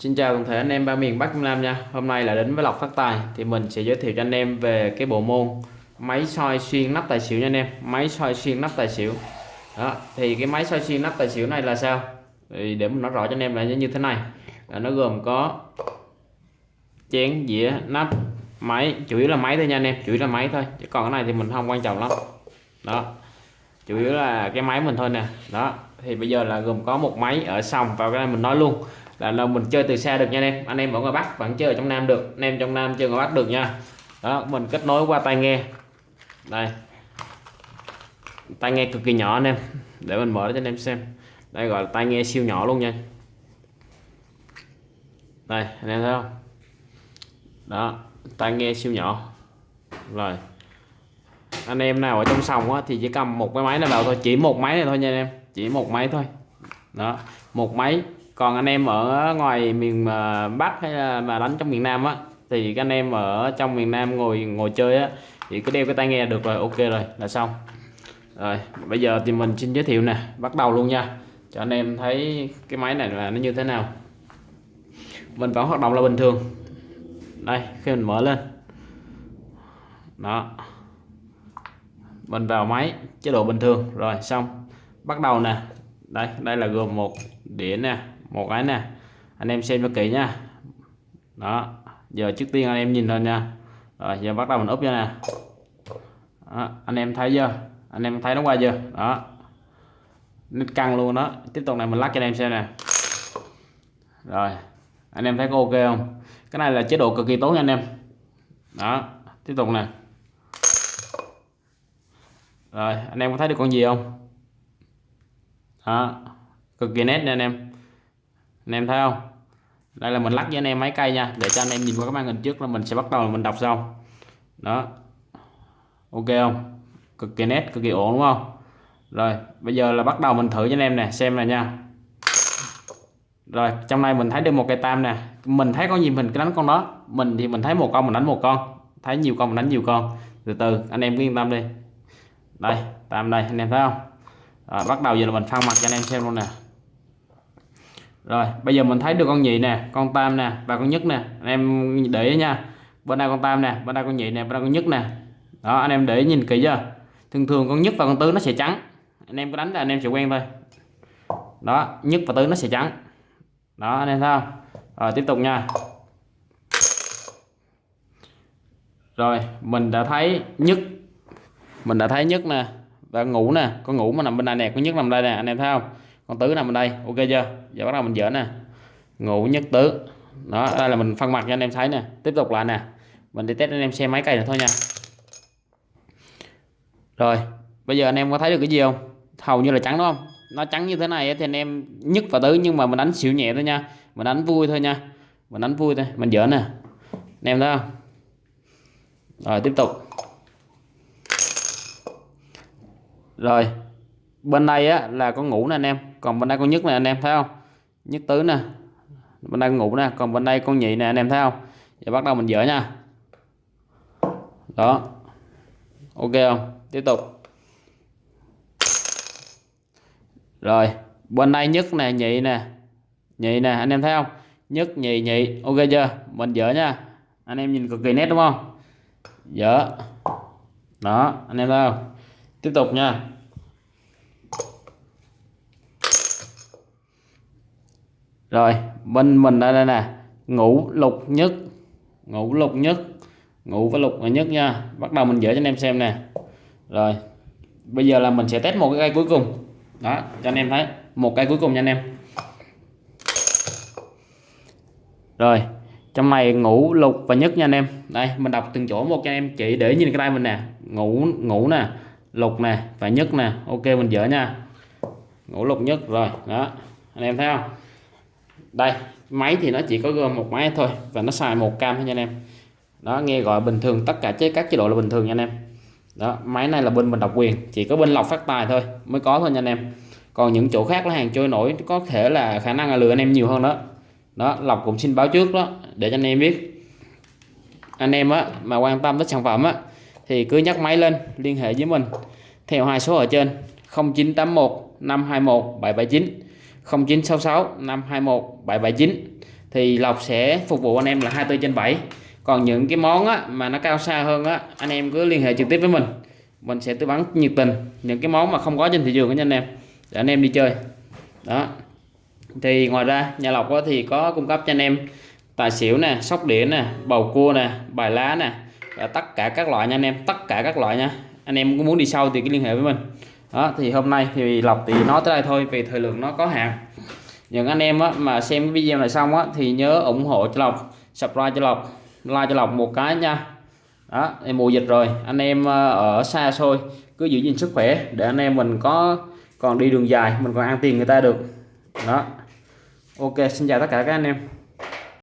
Xin chào toàn thể anh em ba miền Bắc Trung Nam nha. Hôm nay là đến với Lộc Phát Tài Thì mình sẽ giới thiệu cho anh em về cái bộ môn Máy soi xuyên nắp tài xỉu nha anh em. Máy soi xuyên nắp tài xỉu. Đó Thì cái máy soi xuyên nắp tài xỉu này là sao? Thì Để mình nói rõ cho anh em là như thế này. Là Nó gồm có Chén, dĩa, nắp Máy, chủ yếu là máy thôi nha anh em. Chủ yếu là máy thôi Chứ còn cái này thì mình không quan trọng lắm. Đó Chủ yếu là cái máy mình thôi nè. Đó thì bây giờ là gồm có một máy ở sòng vào cái này mình nói luôn là, là mình chơi từ xa được nha anh em. Anh em ở ngoài Bắc vẫn chơi ở trong Nam được. Anh em trong Nam chơi ngoài Bắc được nha. Đó mình kết nối qua tai nghe. Đây. Tai nghe cực kỳ nhỏ anh em. Để mình mở cho anh em xem. Đây gọi là tai nghe siêu nhỏ luôn nha đây anh em thấy không? Đó tai nghe siêu nhỏ. Rồi. Anh em nào ở trong sòng á, thì chỉ cầm một cái máy này vào thôi. Chỉ một máy này thôi nha anh em. Chỉ một máy thôi. Đó một máy còn anh em ở ngoài miền à, Bắc hay là, mà đánh trong miền Nam á, thì các anh em ở trong miền Nam ngồi ngồi chơi á, thì cứ đeo cái tai nghe được rồi, ok rồi, là xong. Rồi, bây giờ thì mình xin giới thiệu nè, bắt đầu luôn nha. Cho anh em thấy cái máy này là nó như thế nào. Mình vẫn hoạt động là bình thường. Đây, khi mình mở lên. Đó. Mình vào máy, chế độ bình thường. Rồi, xong. Bắt đầu nè. Đây đây là gồm một đĩa nè một cái nè anh em xem cho kỹ nha. Đó giờ trước tiên anh em nhìn lên nha. Rồi giờ bắt đầu mình úp cho nè. Đó, anh em thấy chưa? Anh em thấy nó qua chưa? Đó. Nít căng luôn đó. Tiếp tục này mình lắc cho anh em xem nè. Rồi anh em thấy có ok không? Cái này là chế độ cực kỳ tốt nha anh em. Đó tiếp tục nè. Rồi anh em có thấy được con gì không? Đó cực kỳ nét nha anh em anh em thấy không? Đây là mình lắc với anh em máy cây nha. Để cho anh em nhìn qua cái màn hình trước là mình sẽ bắt đầu mình đọc sau. Đó. Ok không? Cực kỳ nét cực kỳ ổn đúng không? Rồi bây giờ là bắt đầu mình thử cho anh em nè xem này nha. Rồi trong này mình thấy được một cây tam nè. Mình thấy con gì mình đánh con đó. Mình thì mình thấy một con mình đánh một con. Thấy nhiều con mình đánh nhiều con. Từ từ anh em cứ yên tâm đi. Đây tam đây anh em thấy không? Rồi, bắt đầu giờ là mình phân mặt cho anh em xem luôn nè rồi, bây giờ mình thấy được con nhị nè, con tam nè và con nhất nè. Anh em để ý nha. Bên đây con tam nè bên đây con nhị nè bên đây con nhất nè. Đó, anh em để ý nhìn kỹ chưa? Thường thường con nhất và con tứ nó sẽ trắng. Anh em có đánh là anh em sẽ quen thôi. Đó, nhất và tứ nó sẽ trắng. Đó, anh em thấy không? Rồi, tiếp tục nha. Rồi, mình đã thấy nhất. Mình đã thấy nhất nè và ngủ nè. Con ngủ mà nằm bên này nè con nhất nằm đây nè, anh em thấy không? Con tứ nằm bên đây, ok chưa? Giờ bắt đầu mình dỡ nè. Ngủ nhất tứ. Đó đây là mình phân mặt cho anh em thấy nè. Tiếp tục lại nè. Mình đi test anh em xem máy cây này thôi nha. Rồi, bây giờ anh em có thấy được cái gì không? Hầu như là trắng đúng không? Nó trắng như thế này thì anh em nhất và tứ, nhưng mà mình đánh xỉu nhẹ thôi nha. Mình đánh vui thôi nha. Mình đánh vui thôi. Mình dỡ nè. Anh em thấy không? Rồi, tiếp tục. Rồi bên đây á, là con ngủ nè anh em. Còn bên đây con nhất nè anh em, thấy không? Nhất tứ nè. Bên đây con ngủ nè. Còn bên đây con nhị nè, anh em thấy không? Giờ bắt đầu mình dỡ nha. Đó. Ok không? Tiếp tục. Rồi. Bên đây nhất nè, nhị nè. Nhị nè, anh em thấy không? Nhất, nhị nhị. Ok chưa? Mình dỡ nha. Anh em nhìn cực kỳ nét, đúng không? Dỡ đó, anh em thấy không? Tiếp tục nha. Rồi bên mình đây, đây nè. Ngũ lục nhất. Ngũ lục nhất. Ngũ với lục nhất nha. Bắt đầu mình dỡ cho anh em xem nè. Rồi bây giờ là mình sẽ test một cái cây cuối cùng. Đó cho anh em thấy. Một cây cuối cùng nha anh em. Rồi trong này ngũ lục và nhất nha anh em. Đây mình đọc từng chỗ một cho anh em. Chỉ để nhìn cái tay mình nè. Ngũ ngũ nè. Lục nè và nhất nè. Ok mình dỡ nha. Ngũ lục nhất. Rồi đó. Anh em thấy không? Đây, máy thì nó chỉ có gồm một máy thôi và nó xài một cam thôi nha anh em. Đó, nghe gọi bình thường, tất cả chế các chế độ là bình thường nha anh em. Đó, máy này là bên mình độc quyền, chỉ có bên lọc phát tài thôi, mới có thôi nha anh em. Còn những chỗ khác là hàng trôi nổi, có thể là khả năng là lừa anh em nhiều hơn đó. Đó, lọc cũng xin báo trước đó, để cho anh em biết. Anh em á, mà quan tâm tới sản phẩm á, thì cứ nhắc máy lên, liên hệ với mình. Theo hai số ở trên 0981 521 779 0966 521 779 thì lộc sẽ phục vụ anh em là 24 trên 7 còn những cái món á, mà nó cao xa hơn á anh em cứ liên hệ trực tiếp với mình. Mình sẽ tư vấn nhiệt tình những cái món mà không có trên thị trường của anh em để anh em đi chơi. Đó. Thì ngoài ra nhà lộc thì có cung cấp cho anh em tài xỉu nè sóc đĩa nè bầu cua nè bài lá nè và tất cả các loại nha anh em tất cả các loại nha. Anh em có muốn đi sâu thì cứ liên hệ với mình đó thì hôm nay thì lộc thì nói tới đây thôi vì thời lượng nó có hạn. Những anh em á, mà xem cái video này xong á, thì nhớ ủng hộ cho lộc subscribe cho lộc like cho lộc một cái nha. Đó em mùa dịch rồi anh em ờ, ở xa xôi cứ giữ gìn sức khỏe để anh em mình có còn đi đường dài mình còn ăn tiền người ta được. Đó. Ok xin chào tất cả các anh em.